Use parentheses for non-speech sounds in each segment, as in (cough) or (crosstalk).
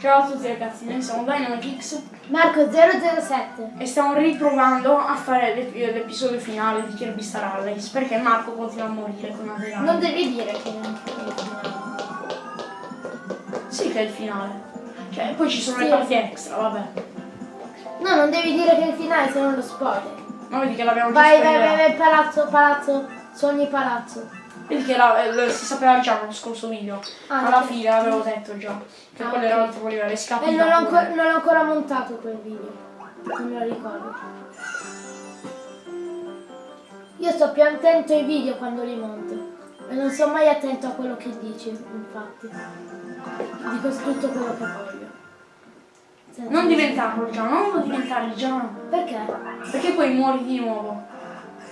Ciao a tutti ragazzi, noi siamo Dynamix Marco007 e stiamo riprovando a fare l'ep- l'episodio finale di Kirby Star Allies perché Marco continua a morire con dei Non devi dire che non Sì che è il finale. Cioè, poi ci sono Sì. le parti extra, vabbè. No, non devi dire che è il finale, se non lo spoiler. Ma vedi che l'abbiamo già Vai, vai, vai, vai, palazzo, palazzo, sogni palazzo. Vedi che la- eh, si sapeva già nello scorso video. Ah, Alla fine l'avevo detto già. Che Ah, quello era l'altro livello, è scappato. E non l'ho ancora, non l'ho ancora montato quel video. Non me lo ricordo. Io sto più attento ai video quando li monto. E non sto mai attento a quello che dici, infatti. Dico tutto quello che voglio. Senza- Non diventarlo già, non lo diventare già. Perché? Perché poi muori di nuovo.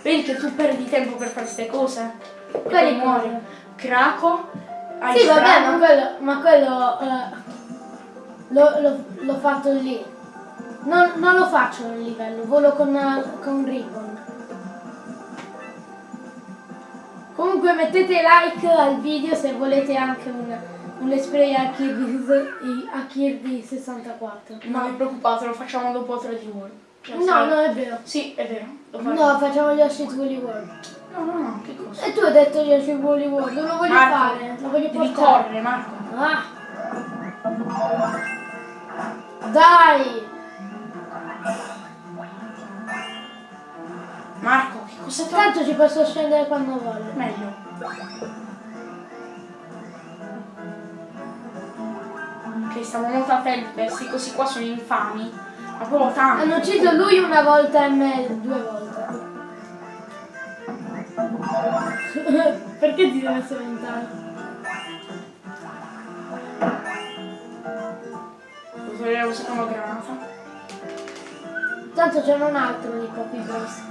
Vedi che tu perdi tempo per fare queste cose? Muori. cose? Craco. hai Sì, vabbè, ma quello, ma quello eh, l'ho, fatto lì. Non, non lo faccio nel livello, volo con, con Ribbon. Comunque mettete like al video se volete anche un, un let's play a Kirby, a Kirby 64. Non vi preoccupate, lo facciamo dopo 3 di World. Cioè, No, sai- no, è vero. Sì, è vero. No, facciamo gli Ashit Woolly World. No, no, no, che cosa? E tu hai detto Ashit Woolly World, non lo voglio Marco, fare, lo voglio Devi portare. correre, Marco. Ah. Dai! Marco, che cosa tu? Tanto ci posso scendere quando voglio. Meglio. Ok, stiamo molto attenti, questi così qua sono infami. Ma proprio tanto. Hanno ucciso lui una volta e me due volte. (laughs) Perché ti devi spaventare? Devo togliere la seconda granata. Tanto c'è un altro di Poppy appunto.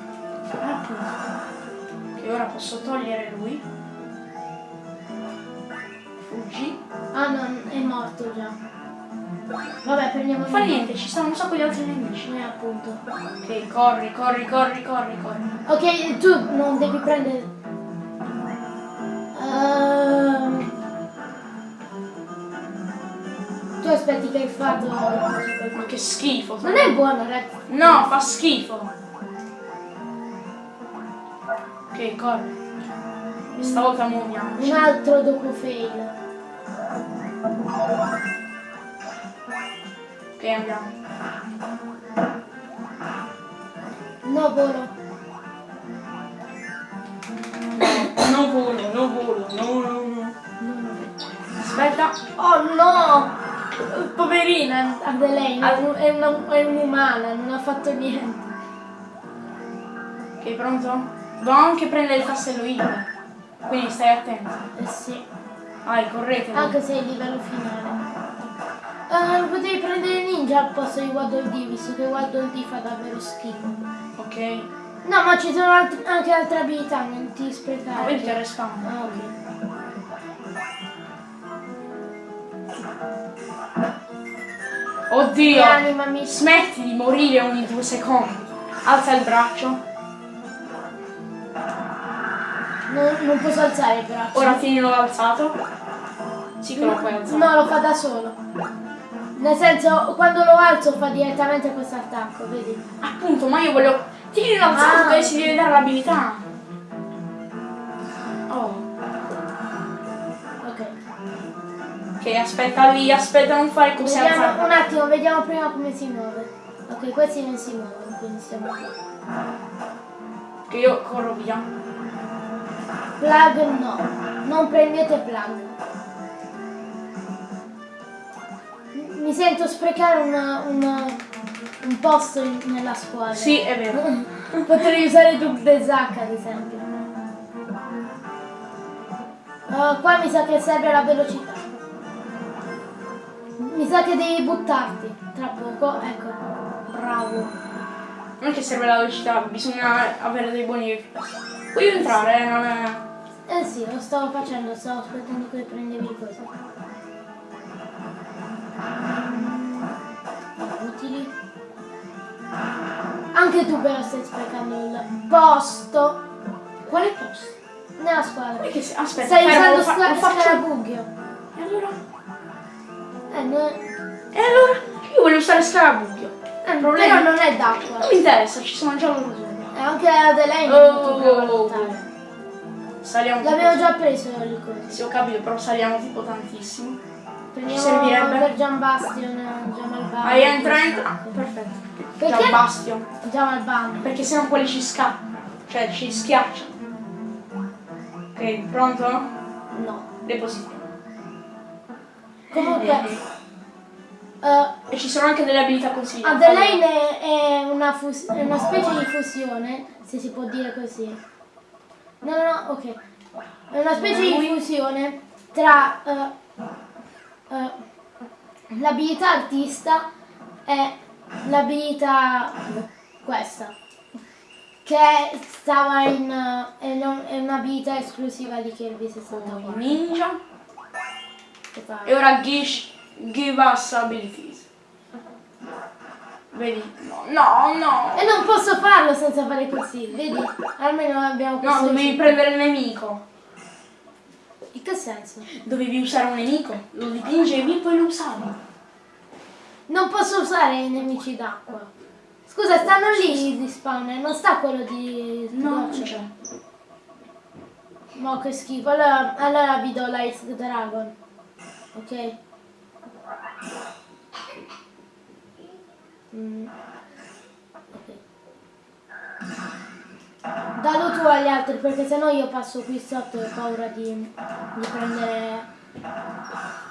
Che ora posso togliere lui. Fuggi. Ah no, è morto già. Vabbè, prendiamo Non fa niente, ci stanno un sacco di altri nemici. Eh, appunto. Ok, corri, corri, corri, corri, corri. Ok, tu non devi prendere... Ehm, Tu aspetti che hai fatto... Ma che schifo. Non è buono, ragazzi. No, fa schifo. Ok, corri. E stavolta muoviamoci. Un altro dopo fail. Andiamo. No, volo. No volo, no volo, no, no, no. Aspetta. Oh no! Poverina Adelaine, è un- è una- è un'umana, non ha fatto niente. Ok, pronto? Devo anche prendere il tassello I. Quindi stai attento. Eh sì, Vai, correte. anche se è il livello finale. Eh, potevi prendere ninja al posto di Waddle Dee, visto che Waddle Dee fa davvero schifo. Ok. No, ma ci sono alt- anche altre abilità, non ti Ah, sprecare. vedi che respawn. Ah, ok. Oddio. Rianimami. Smetti di morire ogni due secondi. Alza il braccio. Non, non posso alzare il braccio. Ora tienilo alzato. Sì che lo puoi alzare. No, lo fa da solo. Nel senso, quando lo alzo fa direttamente questo attacco, vedi? Appunto, ma io voglio... Tienilo alzato Ah. e si deve dare l'abilità. Oh. Ok. Ok, aspetta lì, aspetta, non fare così Vediamo, un alzare. attimo, vediamo prima come si muove. Ok, questi non si muovono, quindi stiamo qui. Che io corro via. Plug no, non prendete plug. Mi sento sprecare una- una- un posto nella squadra. Sì, è vero. (laughs) Potrei usare Duke the Zack ad esempio. Uh, qua mi sa che serve la velocità. Mi sa che devi buttarti tra poco, ecco. Bravo. Non che serve la velocità, bisogna avere dei buoni. Puoi entrare, eh, non è... Eh sì, lo stavo facendo, stavo aspettando che prendevi il coso. Utili. Anche tu però stai sprecando il posto Quale posto? nella squadra. Perché se- Aspetta, Stai usando fa- sca- faccio... scarabuglio. E allora? Eh, no- E allora? Io voglio usare scarabocchio. Eh, problema- Però non è d'acqua. Non mi interessa, ci sono già loro. E anche Adelaide Oh, è molto oh, oh. Saliamo L'abbiamo già preso il. Sì, ho capito, però saliamo tipo tantissimo. Prendiamo servirebbe? per Gian Bastion, Gian. Vai, entra, entra. Perfetto. Perché? Già Bastion. Gian Albano. Perché sennò quelli ci scappano. Cioè, ci schiacciano. Ok, pronto? No. Depositiamo. Comunque, eh, E ci sono anche delle abilità consigliate. Adelaide è una, fus- è una specie di fusione, se si può dire così. No, no, no, ok. È una specie di fusione tra eh, eh, l'abilità artista e l'abilità questa. Che stava in. è, è un'abilità esclusiva di Kirby 64. Ninja. E ora Gish give us abilities. Vedi? No, no, no. E non posso farlo senza fare così, vedi? Almeno abbiamo questo. No, dovevi prendere il nemico. In che senso? Dovevi usare un nemico. Lo dipingevi e poi lo usavi. Non posso usare i nemici d'acqua. Scusa, stanno lì di spawner, non sta quello di No, non c'è. Ma che schifo. Allora, allora vi do l'Ice Dragon. Ok? Mm. Dallo tu agli altri perché sennò io passo qui sotto e ho paura di, di prendere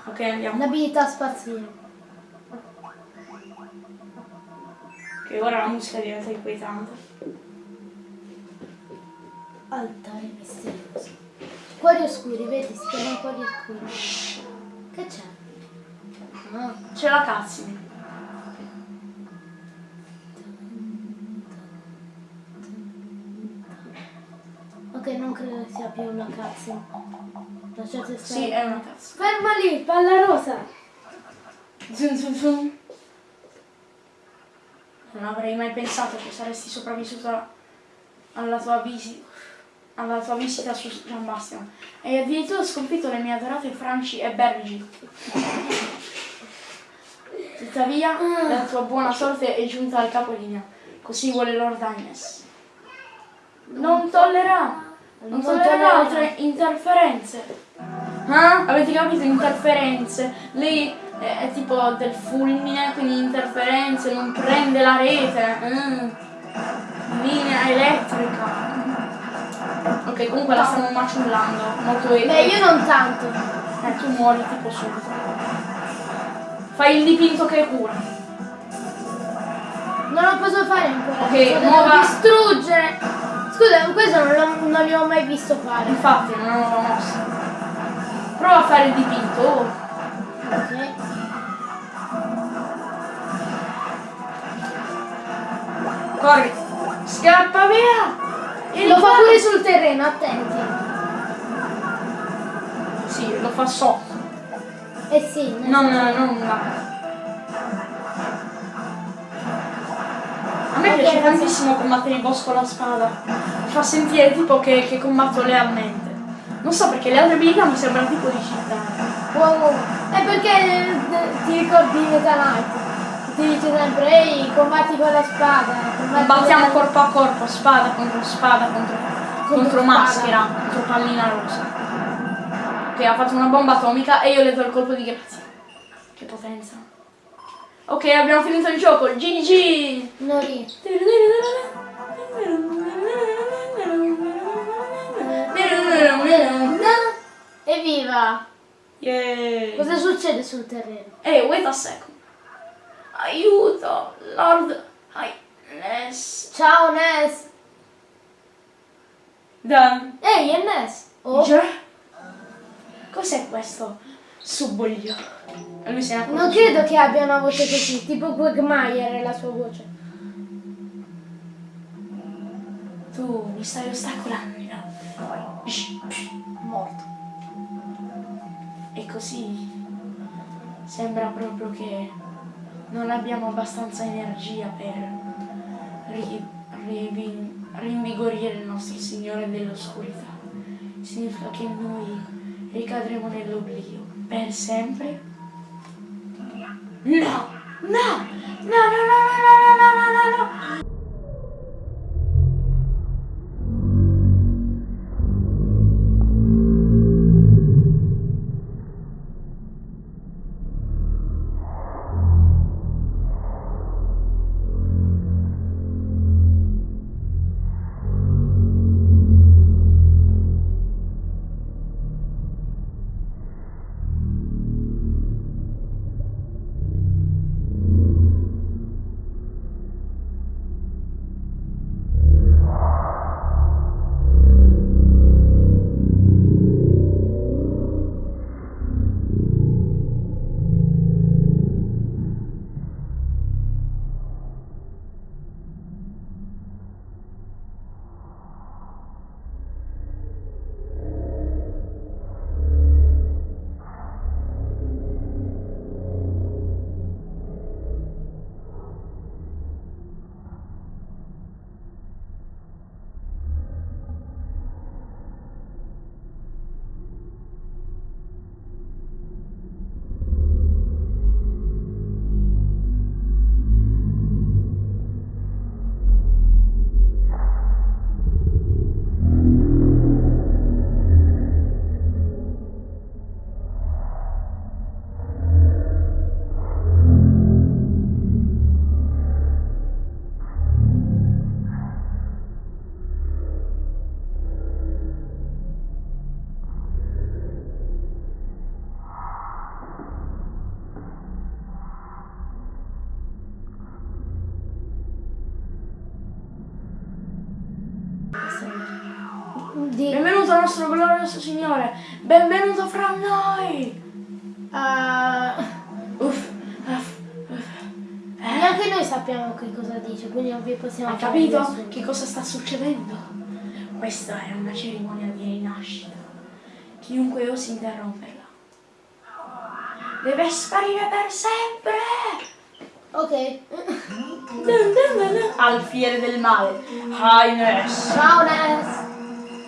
Ok, andiamo. l'abilità spaziale. Che ora la musica diventa inquietante. Altare misterioso. Cuori oscuri, vedi, si chiamano cuori oscuri. Che c'è? Ah, C'è la cutscene. Ok, non credo che sia più una cazzo. Lasciate stare. Sì, è una cutscene. Ferma lì, palla rosa! Zum, zum, zum. Non avrei mai pensato che saresti sopravvissuta alla tua visita alla tua visita su Gian Bastian. E addirittura sconfitto le mie adorate Franci e Bergi. Tuttavia, la tua buona sorte è giunta al capolinea. Così vuole Lord Agnes. Non tollererà. Non altre interferenze. Ah? Avete capito? Interferenze. Lei è, è tipo del fulmine, quindi interferenze, non prende la rete. Mm. Linea elettrica. Ok, comunque la stiamo maciullando. Molto Beh, epico. io non tanto. Eh, tu muori tipo subito. Fai il dipinto che cura. Non lo posso fare ancora. Ok, nuova- distruggere. Scusa, questo non, l'ho- non li ho mai visto fare. Infatti, non una mossa. Prova a fare il dipinto. oh. Ok. Corri. Scappa via. E Lo fa pure sul terreno, attenti. Sì, lo fa sotto. Eh sì, nel Non, senso- non piace tantissimo combattere il boss con la spada. Mi fa sentire tipo che, che combatto lealmente. Non so perché le altre abilità mi sembrano tipo di città. Wow. È perché eh, ti ricordi Meta Knight. Ti dice sempre, ehi, combatti con la spada. la- corpo a corpo, spada contro spada, contro, contro spada. maschera, contro pallina rosa. Ok, ha fatto una bomba atomica e io le do il colpo di grazia. Che potenza. Ok, abbiamo finito il gioco. GG! Nori. Evviva! Yeah. Cosa succede sul terreno? Ehi, wait a second. Aiuto, Lord Highness. Ciao Ness! Dan. Ehi, è Ness! Oh? Cos'è questo subboglio? Lui ne accorge. non credo che abbia una voce così, tipo Quagmire è la sua voce. Tu mi stai ostacolando. no? Morto. E così sembra proprio che non abbiamo abbastanza energia per ri- rivi- rinvigorire il nostro Signore dell'oscurità. Significa che noi ricadremo nell'oblio per sempre. No! No! No, no, no, no, no, no, no, nostro glorioso Signore! Benvenuto fra noi! uh, Uff, uff, uff. neanche noi sappiamo che cosa dice, quindi non vi possiamo Hai capito nessuno. che cosa sta succedendo? Questa è una cerimonia di rinascita. Chiunque osi interromperla deve sparire per sempre! Ok. Alfiere del male. Highness. Ciao Ness.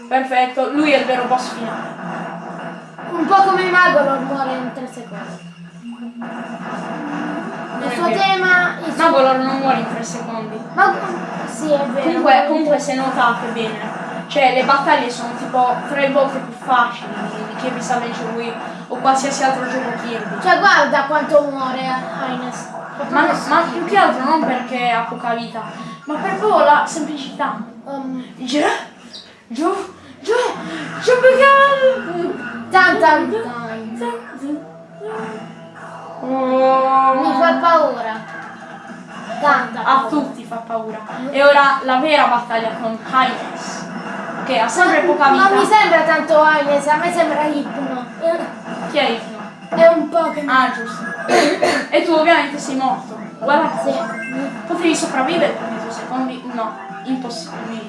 Perfetto, lui è il vero boss finale. Un po' come il mago non muore in 3 secondi. Il suo tema. Il suo... Magolor non muore in 3 secondi. Ma sì, è vero. Comunque, comunque se notate bene, cioè le battaglie sono tipo tre volte più facili di Kirby Savage Wii o qualsiasi altro gioco Kirby. Cioè guarda quanto muore Ines. Ma, ma più che altro non perché ha poca vita, ma per proprio la semplicità. Um, Giù, giù, giù. Tan tan tan. Oh. Mi fa paura. Tanta A paura. tutti fa paura. E ora la vera battaglia con Highness, che ha sempre poca Ma mi vita. sembra tanto Ines, a me sembra Ipno. Chi è Ipno? È un Pokémon. Ah, giusto. e tu ovviamente sei morto. Guarda, Sì. potevi sopravvivere per due secondi? No, impossibile.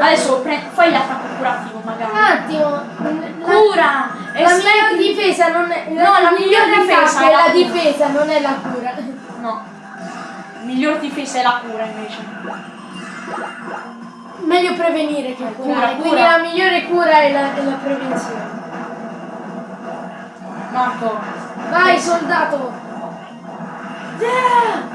Adesso fai l'attacco curativo Un magari. attimo. La, Cura! la Esperti- miglior difesa non è. No, la miglior difesa è la la difesa, non è la cura. No. Miglior difesa è la cura invece. Meglio prevenire che curare. Cura, Quindi cura. la migliore cura è la, è la prevenzione. Marco. Vai, soldato! Yeah!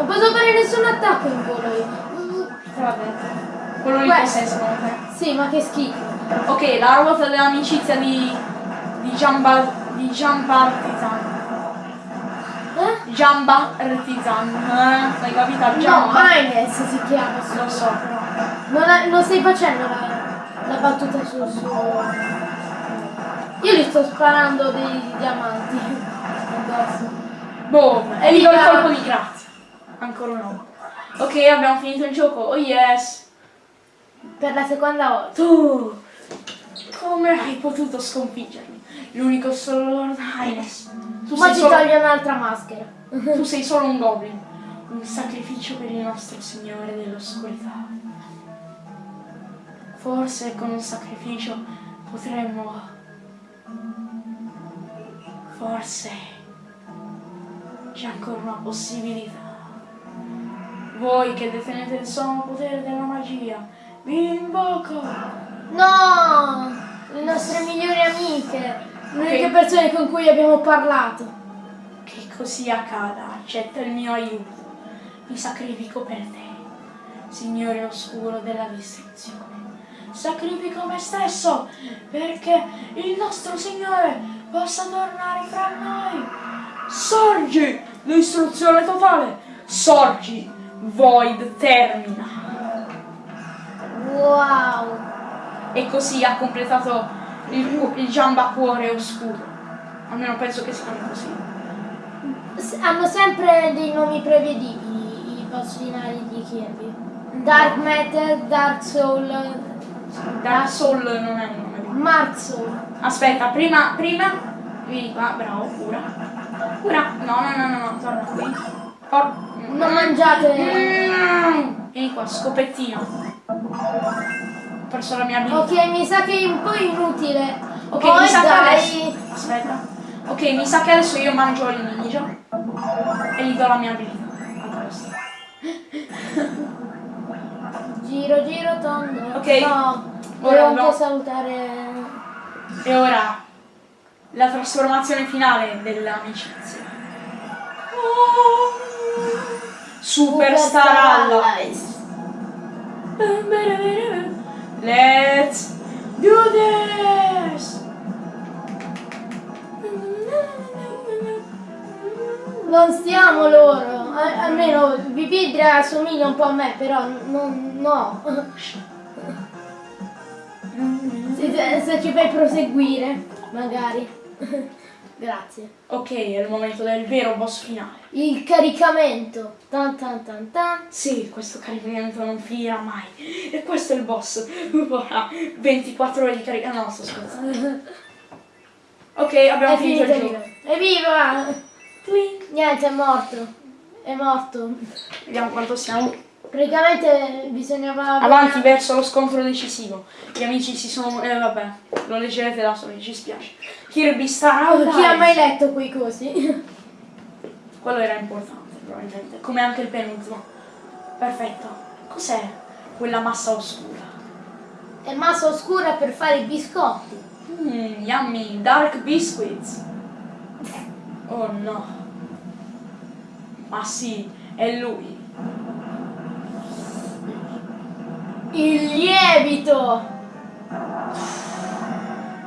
Non posso fare nessun attacco in volo io. Detto. Quello lì cos'è secondo te? Sì, ma che schifo. Ok, la ruota dell'amicizia di. di Giamba. di Giambartizan. Eh? Giambartizan. Eh? L'hai capita? No, Giamba? Ines si chiama. Lo so. Non, ha- non stai facendo la, la battuta sul suo... Io gli sto sparando dei diamanti addosso. Boom! E gli do il colpo di grazia. Ancora volta. Ok, abbiamo finito il gioco. Oh yes! Per la seconda volta. Tu! Come hai potuto sconfiggermi? L'unico solo Lord Highness. Tu Ma ci solo, un'altra maschera. tu (laughs) sei solo un goblin. Un sacrificio per il nostro Signore dell'oscurità. Forse con un sacrificio potremmo... Forse c'è ancora una possibilità. Voi che detenete il sommo potere della magia, vi invoco! No! Le nostre migliori amiche. Le uniche Ok. persone con cui abbiamo parlato. Che così accada, accetta il mio aiuto. Mi sacrifico per te, Signore oscuro della distruzione. Sacrifico me stesso perché il nostro Signore possa tornare fra noi. Sorgi, distruzione totale. Sorgi, Void termina. Wow! E così ha completato il, il Giamba Cuore Oscuro. Almeno penso che si chiami così. S- Hanno sempre dei nomi prevedibili i boss finali di Kirby. Dark Matter, Dark Soul, Dark Soul non è un nome. Mark Soul. Aspetta, prima, prima, vieni qua, bravo, cura. Cura, no, no, no, no, no, torna qui. Por- Non mangiate. Vieni qua, scopettino. Ho perso la mia abilità. Ok, mi sa che è un po' inutile. Ok, Poi mi sa che dai. adesso. Aspetta. Ok, mi sa che adesso io mangio il ninja. E gli do la mia abilità. Giro, giro, tondo. Ok. No, Ora devo anche salutare. E ora la trasformazione finale dell'amicizia. Superstar Allies. Let's do this! Non stiamo loro. A- almeno Vipidra assomiglia un po' a me, però non. no. Se, se ci fai proseguire, magari. Grazie. Ok, è il momento del vero boss finale. Il caricamento. Tan tan tan tan. Sì, questo caricamento non finirà mai. E questo è il boss. Ora, 24 ore di caricamento. No, sto scherzando. Ok, abbiamo È finito finito il gioco. Evviva! Twink. Niente, è morto. È morto. Vediamo quanto siamo. Praticamente bisognava... Avanti verso lo scontro decisivo. Gli amici si sono. Eh vabbè, lo leggerete da soli, ci spiace. Kirby Star Oh, Chi ha mai letto quei cosi? (laughs) Quello era importante, probabilmente. Come anche il penultimo. Perfetto. Cos'è quella massa oscura? È massa oscura per fare i biscotti. Mmm, yummy, dark biscuits. Oh no. Ma sì, è lui. Il lievito!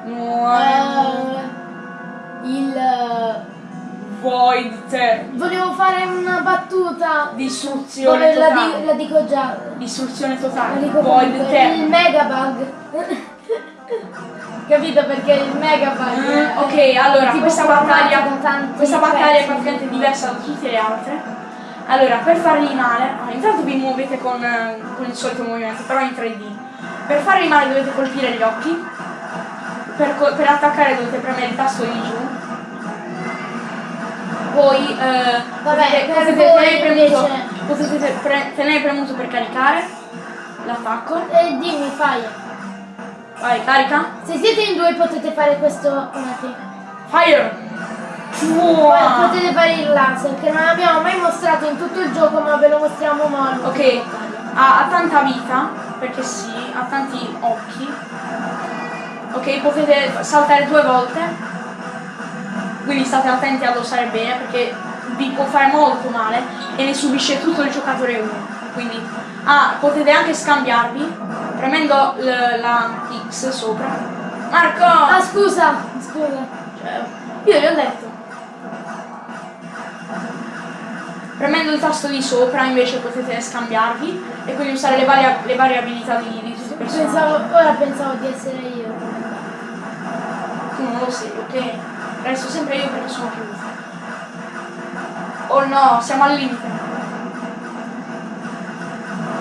Wow. Eh, il... eh, Void. Volevo fare una battuta. Distruzione Vabbè, la, totale. di- la dico già. Distruzione La totale. dico Void comunque. Il megabug. (laughs) Capito perché il megabug. Mm, ok, allora questa battaglia, questa battaglia è praticamente diversa da tutte le altre. Allora, per fargli male, ah, intanto vi muovete con, eh, con il solito movimento, però in 3D. Per fargli male dovete colpire gli occhi, per, per attaccare dovete premere il tasto di giù. Poi eh, Vabbè, potete, per tenere, premuto, invece- pre- tenere premuto per caricare l'attacco. E dimmi, fai. Vai, carica. Se siete in due potete fare questo un attimo. Fire! Wow. potete fare il laser che non abbiamo mai mostrato in tutto il gioco ma ve lo mostriamo mo all'ultima Ok, ha, ha tanta vita, perché sì, ha tanti occhi. Ok, potete saltare due volte. Quindi state attenti ad osare bene perché vi può fare molto male e ne subisce tutto il giocatore 1. Quindi ah, potete anche scambiarvi premendo la X sopra. Marco! Ah scusa, scusa. Cioè, io gli ho detto. Premendo il tasto di sopra invece potete scambiarvi e quindi usare le varie, le varie abilità di, di tutti i personaggi. Pensavo, ora pensavo di essere io. Tu non lo sei, ok? Resto sempre io perché sono più. Oh no, siamo al limite.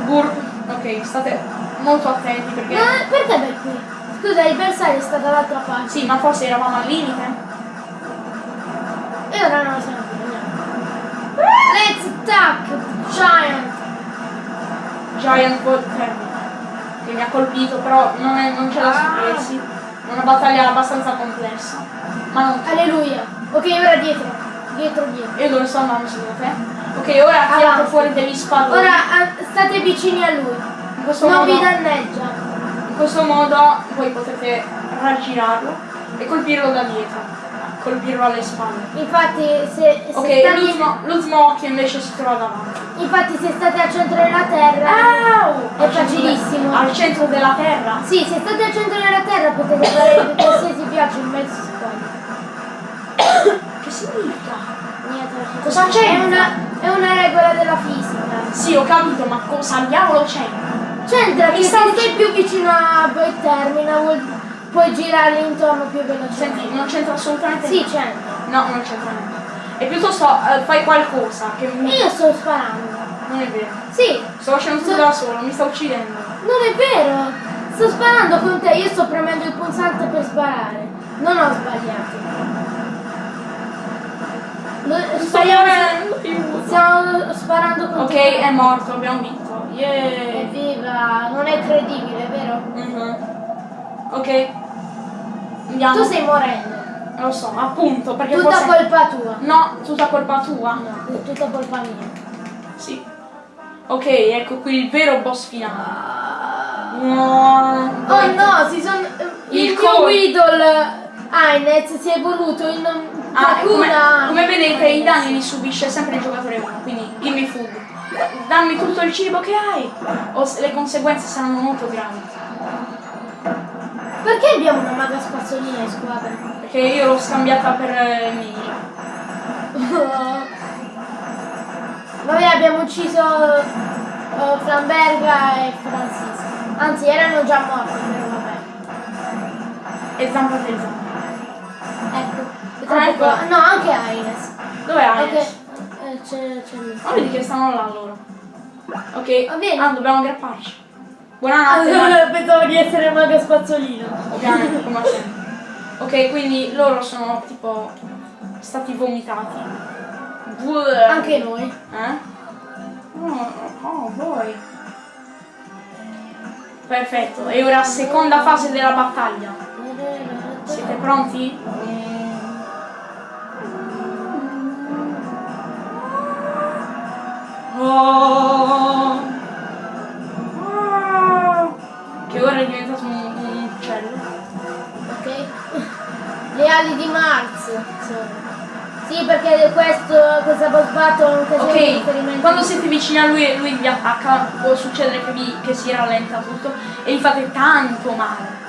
Burp. Ok, state molto attenti perché... Ma perché per qui? Scusa, il bersaglio è sta dall'altra parte. Sì, ma forse eravamo al limite. E ora non lo siamo più. Let's attack! Giant! Giant Termine. Che mi ha colpito, però non, è- non da stupirsi. È una battaglia abbastanza complessa. Ma non... Alleluia! Ok, ora dietro. Dietro, dietro. Io dove sto andando secondo te? Ok, ora Avanti. fuori degli spalloni. Ora state vicini a lui. in questo Non modo... vi danneggia. In questo modo voi potete raggirarlo e colpirlo da dietro. Colpirlo alle spalle. Infatti se, se Ok, state, l'ultimo, l'ultimo occhio invece si trova davanti. infatti se state al centro della terra Au! è facilissimo. Al centro della terra. Sì, se state al centro della terra potete fare qualsiasi viaggio in mezzo secondo. Che significa? Niente, Cosa c'entra? È una, è una regola della fisica. Sì, ho capito, ma cosa al diavolo c'è? C'entra che Mi se sta stai più vicino a voi termina vuol- puoi girare intorno più velocemente. Senti, non c'entra assolutamente Sì, c'entra. No, non c'entra niente. E piuttosto eh, fai qualcosa che mi... io sto sparando. Non è vero. Sì, Sto facendo tutto So- da solo, mi sta uccidendo. non è vero. Sto sparando con te, io sto premendo il pulsante per sparare. Non ho sbagliato. Lo- Sto aiuto. stiamo sparando con Ok, te. è morto, abbiamo vinto. Yeah. Evviva, non è credibile, vero? Mhm. Ok. Andiamo. Tu stai morendo. Lo so, appunto, perché Tutta forse... colpa tua. No, tutta colpa tua. No, tutta colpa mia. Sì. Ok, ecco qui il vero boss finale. Ah. No. Oh no, si sono. Il Il, mio Weedle Ainez si è evoluto in Ah, come, come vedete i danni li subisce sempre il giocatore 1, quindi gimme food. Dammi tutto il cibo che hai, o le conseguenze saranno molto gravi. Perché abbiamo una maga spazzolina in squadra? Perché io l'ho scambiata per eh, Ninja. (laughs) Vabbè, abbiamo ucciso eh, Flamberga e Francisco. Anzi, erano già morti, però vabbè. E zampa zampa. Ecco. è Ah, troppo ecco. qua. No, anche Aines. Dov'è Ok. Alex? Eh, c'è, c'è lì. Ma vedi che stanno là loro. Ok. Va bene. Ah, dobbiamo aggrapparci. Buonanotte. ma- (laughs) Pensavo di essere maga spazzolino. Ovviamente, come sempre. Ok, quindi loro sono tipo stati vomitati. Anche noi. Eh? Oh, oh, voi. Perfetto, e ora seconda fase della battaglia. Siete pronti? Questa boss battle è un occasione di Ok, riferimento. quando siete vicini a lui e lui vi attacca, può succedere che, vi, che si rallenta tutto e gli fate tanto male.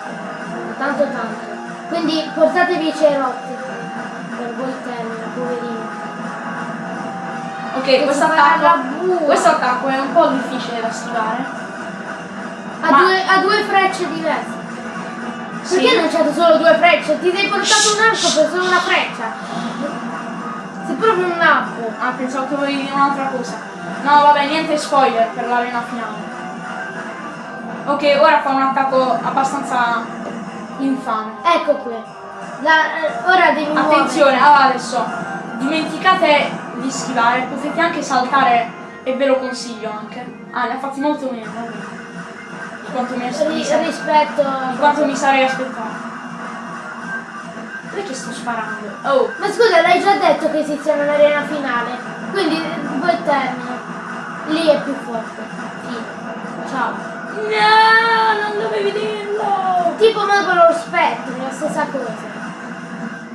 Tanto tanto. Quindi portatevi i cerotti. Per voi termina, poverini. Ok, questo attacco, questo attacco è un po' difficile da schivare. Ha, due, ha due frecce diverse. Sì. Perché non c'è solo due frecce? Ti sei portato un arco per solo una freccia. Sei proprio un nabbo. Ah, pensavo che volevi dire un'altra cosa. No, vabbè, niente spoiler per l'arena finale. Ok, ora fa un attacco abbastanza infame. Ecco qui. La- eh, ora devi Attenzione, allora adesso dimenticate di schivare, potete anche saltare e ve lo consiglio anche. Ah, ne ha fatti molto meno, vabbè. Di quanto mi, Ri- rispetto di quanto mi sarei aspettato. Perché sto sparando? Oh, Ma scusa, l'hai già detto che esiste un'arena finale. Quindi voi termina. Lì è più forte. Fine. Ciao. no, non dovevi dirlo! Tipo Mago lo spettro, la stessa cosa.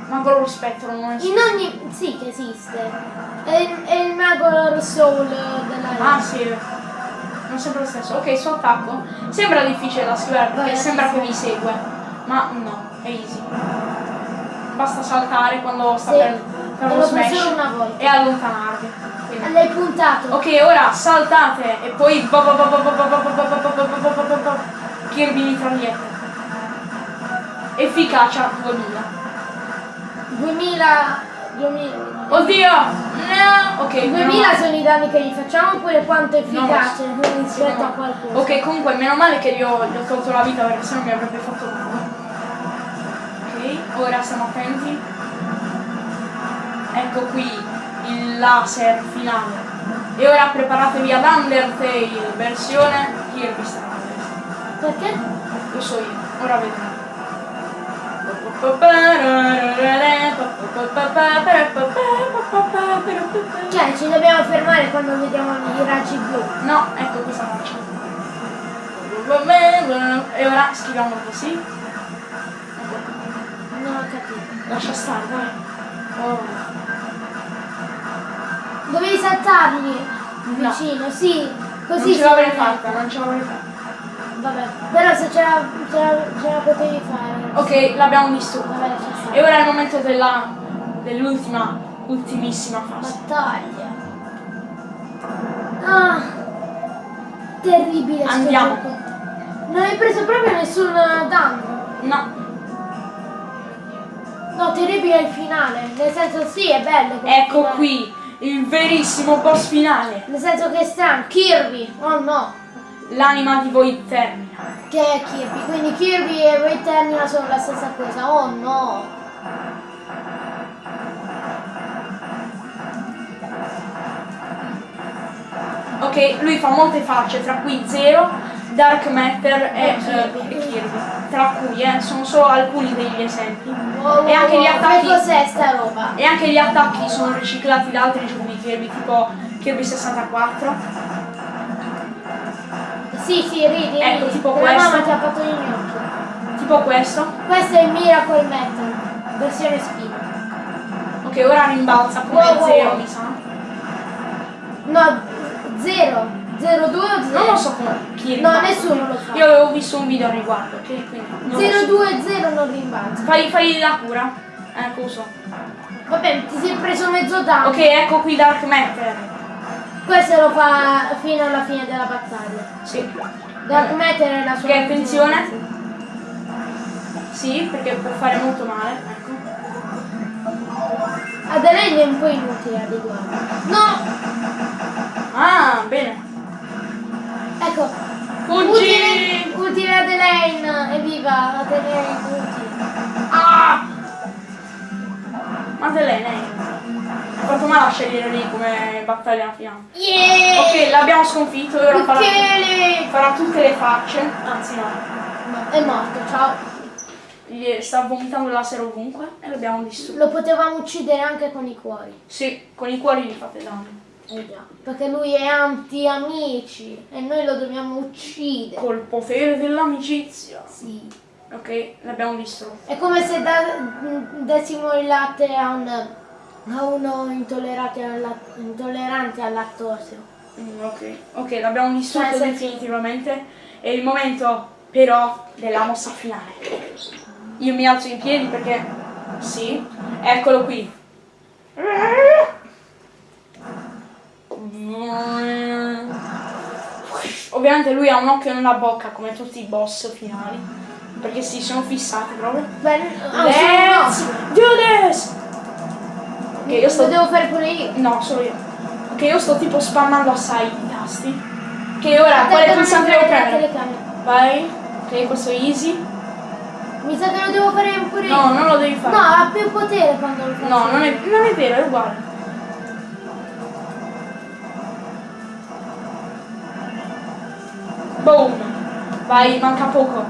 Ma con lo spettro non è In ogni. sì che esiste. È, il- è il Mago Soul dell'arena. Ah sì, non sempre lo stesso. Ok, suo attacco. Sembra difficile da schivare perché Vai, sembra che vi segue. Ma no, è easy basta saltare quando sta sì. per, per lo smash e allontanarvi. L'hai puntato. Ok, ora saltate e poi Kirby mitraglietta. Efficacia 2000. 2000 2000. Oddio! No! Ok, 2000 sono i danni che gli facciamo oppure quanto è efficace no, rispetto no. a qualcuno. Ok, comunque meno male che io gli ho tolto la vita perché sennò mi avrebbe fatto male. Ok, ora stiamo attenti. Ecco qui il laser finale. E ora preparatevi ad Undertale versione Kirby Star. Perché? Lo so io, ora vedremo. Cioè, ci dobbiamo fermare quando vediamo i raggi blu. No, ecco cosa faccio. E ora schiviamo così. Capito. Lascia stare, dai. Oh. Dovevi saltargli No. vicino, sì. Così non ce l'avrei fatta, non ce l'avrei fatta. Vabbè, però se ce la, ce la, ce la potevi fare. Ok, l'abbiamo stare. E ora è il momento della dell'ultima, ultimissima fase. Battaglia. Ah, terribile Andiamo. Non hai preso proprio nessun danno. No, No, terribile il finale. Nel senso sì, è bello. ecco finale. qui il verissimo boss finale. Nel senso che è strano. Kirby. Oh no. L'anima di voi termina. Che è Kirby. Quindi Kirby e Ray Termina sono la stessa cosa. Oh no. Ok, lui fa molte facce, tra cui Zero, Dark Matter e, Kirby. eh, e Kirby. Tra cui, eh, sono solo alcuni degli esempi. Oh, E anche gli oh, attacchi-? E anche gli attacchi sono riciclati da altri giochi di Kirby, tipo Kirby 64. Sì, sì, ridi. Ecco, ridi. tipo La questo. mamma ti ha fatto gli gnocchi. Tipo questo. Questo è il Miracle Metal. Versione spina. Ok, ora rimbalza come wow, Zero, wow. mi sa. No, zero. Zero due o zero? Non lo so come chi No, rimbalza. nessuno lo fa. Io avevo visto un video a riguardo, ok? Quindi non lo 0 so. 2 0 non rimbalza. Fai, fai la cura. Ecco, lo so. Vabbè, ti sei preso mezzo danno. Ok, ecco qui Dark Matter. Questo lo fa fino alla fine della battaglia. Sì. Dark Matter è la sua Ok, attenzione. Sì, perché può fare molto male. Ecco. Adelaide è un po' inutile a riguardo. No! Ah, bene. Ecco. Fuggi! Utile, utile Adelaine. Evviva Adelaine utile. Ah! Madeleine, eh. Fatto male a scegliere lì come battaglia finale. Yeah! Ok, l'abbiamo sconfitto e ora farà, farà tutte le facce. Anzi no. No, È morto, ciao. Gli sta vomitando laser ovunque e l'abbiamo distrutto. Lo potevamo uccidere anche con i cuori. Sì, con i cuori gli fate danno. Eh già, perché lui è anti-amici e noi lo dobbiamo uccidere. Col potere dell'amicizia. Sì. Ok, l'abbiamo distrutto. È come se da- dessimo il latte a, un, a uno intollerante al, lattosio. Mm, ok, ok, l'abbiamo distrutto Cioè, definitivamente. È il momento però della mossa finale. Io mi alzo in piedi perché... Sì, eccolo qui. Ovviamente lui ha un occhio nella bocca come tutti i boss finali. Perché si sono fissati proprio. Beh, ah, Let's solo do this! Ok, io no. sto Lo devo fare pure io. No, solo io. Ok, io sto tipo spammando assai i tasti. Che ora, quale pulsante devo telecamera. Vai. Ok, questo è easy. Mi sa che lo devo fare pure io. No, non lo devi fare. No, ha più potere quando lo faccio. No, non è, non è vero, è uguale. Boom. Vai, manca poco.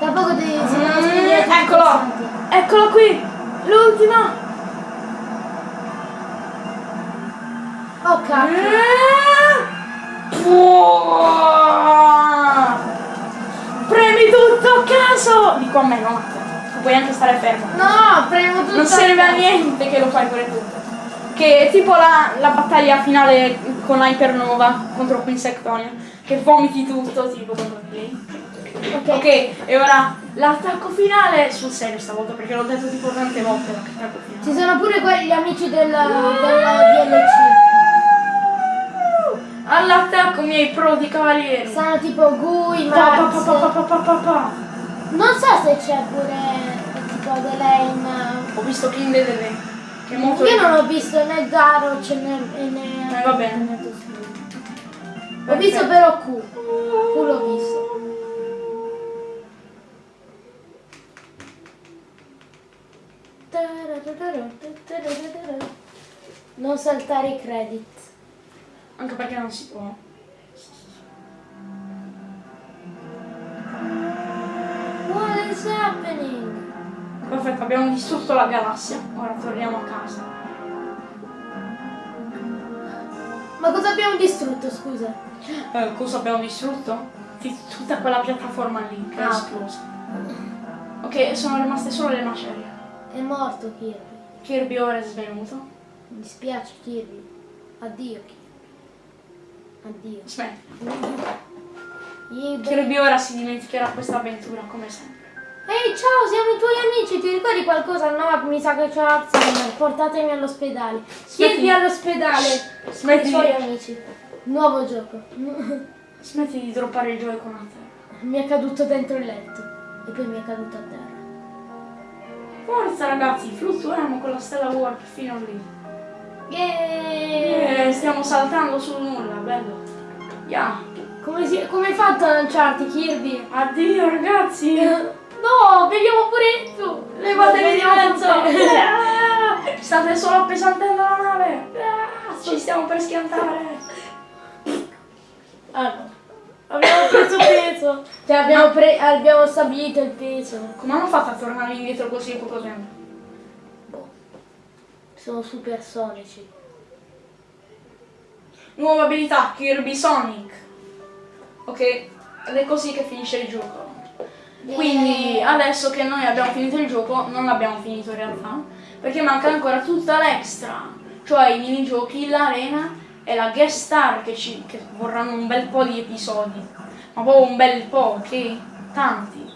Tra poco devono Mm, eccolo. Eccolo qui. L'ultima. Oh cacchio. Premi tutto a caso! Dico a me, te. Tu puoi anche stare fermo. No, premo tutto. Non serve a niente che lo fai pure tu. Che è tipo la, la battaglia finale con l'Hypernova contro Quinsectonia. Che vomiti tutto, tipo lei. Ok. E ora l'attacco finale sul serio stavolta, perché l'ho detto tipo tante volte l'attacco finale. Ci sono pure quelli gli amici del, del DLC. All'attacco miei prodi cavalieri. Stanno tipo Gui, Pa, pa, pa. Non so se c'è pure tipo Adelaine. Ho visto King Dedede, che è molto Io non ho visto né Garroch né, né, Eh, va bene. Ho visto però Q. Q l'ho visto. Non saltare i credit. Anche perché non si può. What is happening? Perfetto, abbiamo distrutto la galassia. Ora torniamo a casa. Ma cosa abbiamo distrutto, scusa? Eh, cosa abbiamo distrutto? Tutta quella piattaforma lì che è Ah. esplosa. Ok, sono rimaste solo le macerie. È morto Kirby. Kirby ora è svenuto. Mi dispiace Kirby. Addio Kirby. Addio. Aspetta. Io- Kirby ora si dimenticherà questa avventura come sempre. Ehi ciao, siamo i tuoi amici, ti ricordi qualcosa? No, mi sa che c'è Alzheimer, portatemi all'ospedale. Smetti- Kirby all'ospedale. Smetti I suoi di, amici. Nuovo gioco. (laughs) smetti di droppare il Joy-Con a terra. mi è caduto dentro il letto e poi mi è caduto a terra. Forza ragazzi, fluttuiamo con la stella warp fino lì. Yeeey! Eh, stiamo saltando sul nulla, bello. Yeah. Come, si- come hai fatto a lanciarti Kirby? Addio ragazzi. (laughs) No, vediamo pure tu! Levatevi di mezzo. (laughs) State solo appesantendo la nave. Ci stiamo per schiantare. Ah no. Abbiamo preso peso. Cioè abbiamo, pre- abbiamo stabilito il peso. Come hanno fatto a tornare indietro così in poco tempo? Boh. Sono supersonici. Nuova abilità, Kirby Sonic. Ok, ed è così che finisce il gioco. Quindi adesso che noi abbiamo finito il gioco, non l'abbiamo finito in realtà, perché manca ancora tutta l'extra, cioè i minigiochi, l'arena e la guest star che, ci, che vorranno un bel po' di episodi. Ma proprio un bel po', ok? Tanti.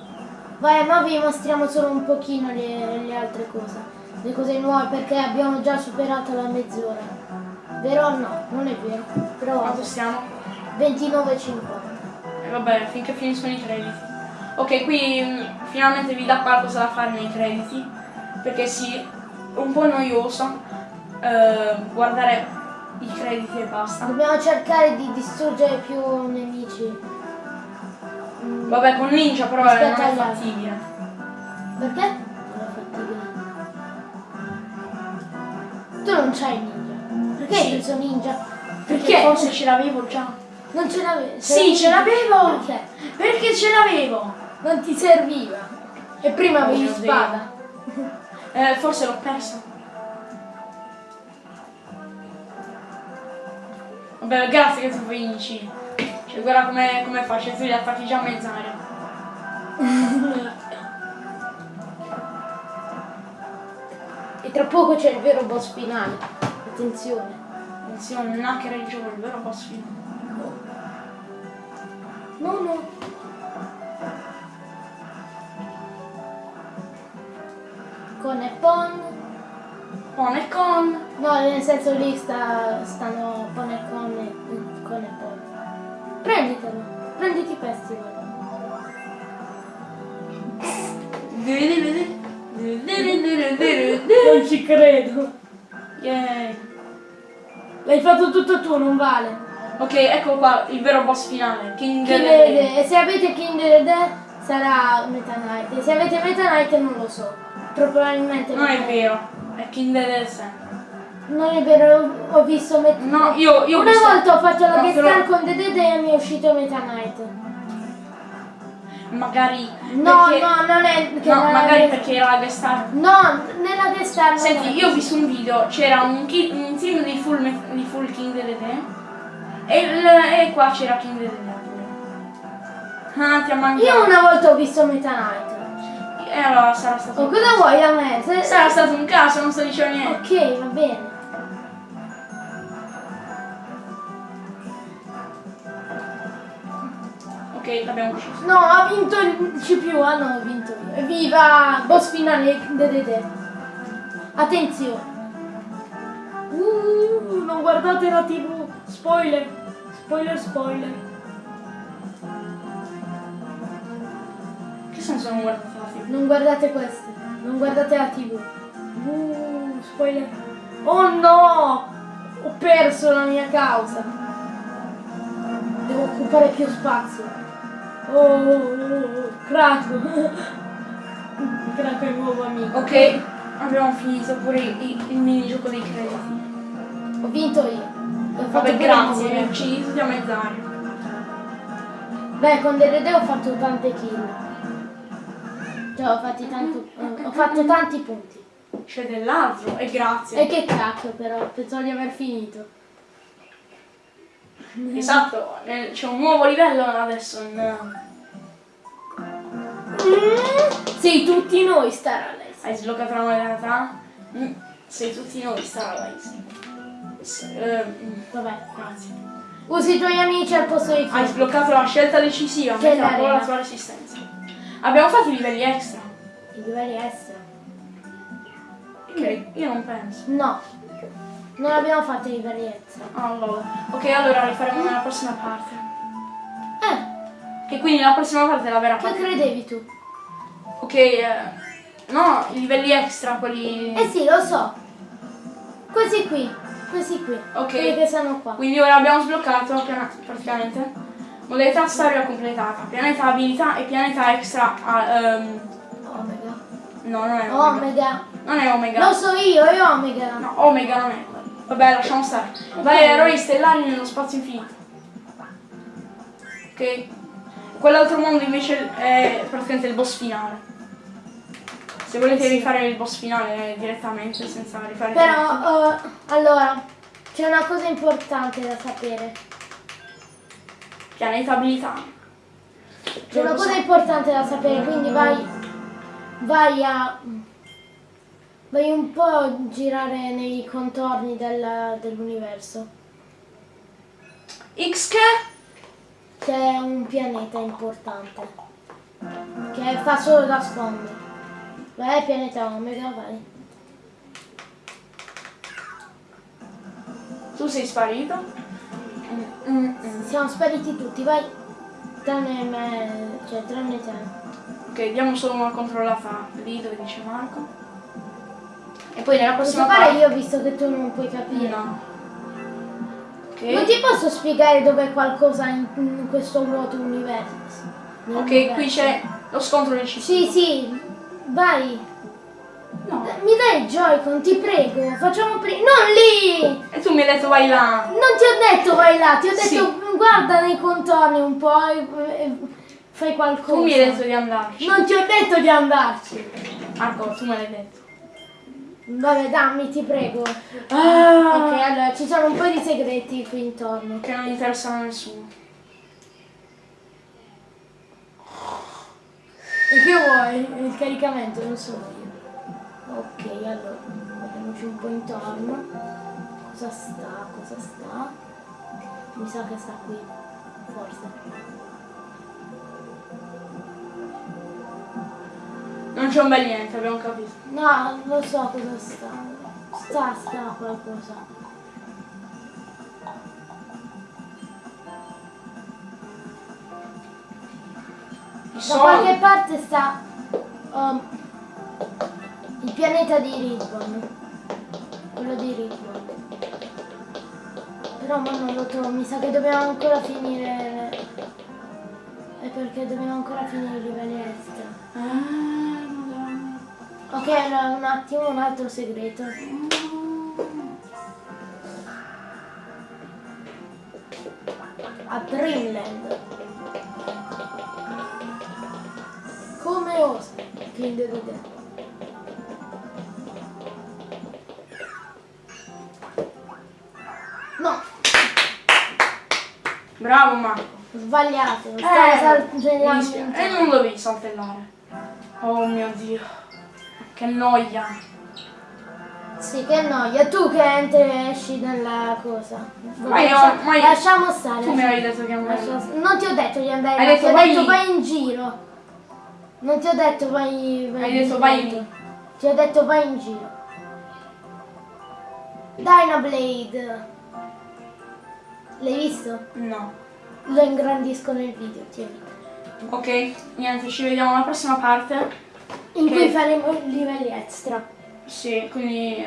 Vai, ma vi mostriamo solo un pochino le, le altre cose. Le cose nuove perché abbiamo già superato la mezz'ora. Vero o no? Non è vero. Però Quanto stiamo? 29,50. E vabbè, finché finiscono i crediti. Ok, qui mh, finalmente vi dà qualcosa da fare nei crediti, perché sì, è un po' noioso eh, guardare i crediti e basta. Dobbiamo cercare di distruggere più nemici. Mm, Vabbè, con Ninja però non Aspetta, è gli altri. fattibile. Perché? Non è fattibile. Tu non c'hai ninja. Perché Sì. preso ninja? Perché forse ce l'avevo già. Non ce l'avevi? Sì, ce l'avevo! Perché? Perché ce l'avevo! Non ti serviva. E prima Oh avevi Dio. spada. Eh, forse l'ho persa. Vabbè, grazie che tu vinci. Cioè, guarda come, come faccio, tu li attacchi già a mezz'aria. E tra poco c'è il vero boss finale. Attenzione. Attenzione, non che ragione, il vero boss finale. No, no. Con e Pon. Pon e con. No, nel senso lì sta, stanno Pon e Con e Con e Pon. Prenditelo. Prenditi Festival. Non ci credo. Yay. L'hai fatto tutto tu, non vale. Ok, ecco qua il vero boss finale. King King. E se avete King Dedede sarà Meta Knight. E se avete Meta Knight non lo so. Probabilmente Non è vero, è King Dedede sempre. Non è vero, ho visto Meta No, io, io Una visto- volta ho fatto la guest però- con Dedede e mi è uscito Meta Knight. Magari. No, perché- no, non è che No, la- magari perché era la guest. No, nella guest star Senti, io ho visto un video, c'era un, ki- un team di full, di full King Dedede e, il- e qua c'era King Dedede. Ah, ti ha mancato. Io una volta ho visto Meta Knight. E allora sarà stato un cosa vuoi da me? Se- Sarà stato un caso, non sto dicendo niente. Ok, va bene. Ok, l'abbiamo ucciso. No, ha vinto il CPU, ah no, ho vinto io. Evviva! Boss finale Dedede. Attenzione. Uh, non guardate la tv. Spoiler. Spoiler, spoiler. Che senso non guardate? Non guardate queste. Non guardate la tv. Uh, spoiler. Oh no! Ho perso la mia causa. Devo occupare più spazio. Oh, oh, oh, oh. Craco. (laughs) Craco è il nuovo amico. Ok, abbiamo finito pure il, il minigioco dei crediti. Ho vinto io. Ho Vabbè, grazie, mi mio. ucciso di mezz'aria. Beh, con Dedede ho fatto tante kill. Cioè, ho, fatti tanto, ho fatto tanti punti. C'è dell'altro e grazie. E che cacchio però, pensavo di aver finito. Esatto, c'è un nuovo livello adesso. in- Sei tutti noi, Star Alessi. Hai sbloccato la modalità? Mm, Sei tutti noi, Starlight. S- eh, mm, Vabbè. grazie. Usi i tuoi amici al posto di Hai chi? sbloccato la scelta decisiva, Che l'arena. la tua resistenza. Abbiamo fatto i livelli extra. I livelli extra. Ok, io non penso. No. Non abbiamo fatto i livelli extra. Allora, ok, allora li faremo nella prossima parte. Eh, Che quindi la prossima parte è la vera che parte. credevi tu? Ok, eh, no, i livelli extra, quelli... Eh sì, lo so. Questi qui. Questi qui. Ok. Quelli che stanno qua. Quindi ora abbiamo sbloccato praticamente modalità storia completata, pianeta abilità e pianeta extra. ehm, Omega. no, non è Omega. Omega. Non è Omega. Lo so io, è Omega. No, Omega non è. Vabbè, lasciamo stare. Vai, eroi stellari nello spazio infinito. Ok. Quell'altro mondo invece è praticamente il boss finale. Se volete rifare il boss finale direttamente senza rifare. Però, eh, allora, c'è una cosa importante da sapere. Pianeta abilità. C'è una cosa importante da sapere, quindi vai, vai a... Vai un po' a girare nei contorni del- dell'universo. X che? C'è un pianeta importante. Che fa solo da sfondo. Vai, pianeta Omega, vai. Tu sei sparito? Mm, mm, mm. Siamo spariti tutti, vai. Tranne me, cioè tranne te. Ok, diamo solo una controllata lì dove dice Marco. E poi nella Posso prossima fare parte. io visto che tu non puoi capire. No. Ok. Non ti posso spiegare dov'è qualcosa in, in questo vuoto universo. Ok, qui c'è lo scontro del cibo. Sì, sì, vai. No. Mi dai il Joy-Con, ti prego. Facciamo prima. Non lì! E tu mi hai detto vai là. Non ti ho detto vai là, ti ho detto Sì. guarda nei contorni un po' e, fai qualcosa. Tu mi hai detto di andarci. Non ti ho detto di andarci. Marco, tu me l'hai detto. Vabbè, dammi, ti prego. Ah, Ok, allora ci sono un po' di segreti qui intorno. Che non interessano a nessuno. E che vuoi? Il caricamento, non so io. Ok, allora, vediamoci un po' intorno. Cosa sta? Cosa sta? Mi sa che sta qui, forse. Non c'è un bel niente, abbiamo capito. No, lo so cosa sta. Sta, sta qualcosa. Da qualche parte sta um, il pianeta di Ribbon. Quello di Ribbon. Però ma non lo trovo, mi sa che dobbiamo ancora finire. È perché dobbiamo ancora finire i livelli extra. Ah. Ok, allora un attimo, un altro segreto. A Dreamland. Come osa? King the Dead. Bravo Marco. sbagliato. Eh, Stai mi saltellando. E non dovevi saltellare. Oh mio dio. Che noia. Sì, che noia. Tu che entri e esci dalla cosa. Ma io- Lascia- ma io- Lasciamo stare. Tu mi avevi detto che andare. Non ti ho detto di andare Hai detto ti ho vai detto vai in giro. Non ti ho detto vai, vai Hai in detto giro. vai lì. Ti ho detto vai in giro. Dynablade. L'hai visto? No. Lo ingrandisco nel video, tieni. Ok, niente, ci vediamo alla prossima parte. In Ok. cui faremo livelli extra. Sì, quindi eh,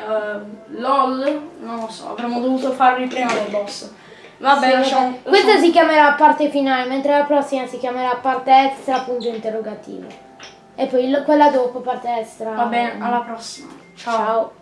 LOL, non lo so, avremmo dovuto farli prima del boss. Vabbè, Sì, lasciamo. vabbè. Questa si chiamerà parte finale, mentre la prossima si chiamerà parte extra punto interrogativo. E poi quella dopo parte extra. Va bene, alla prossima. Ciao. Ciao.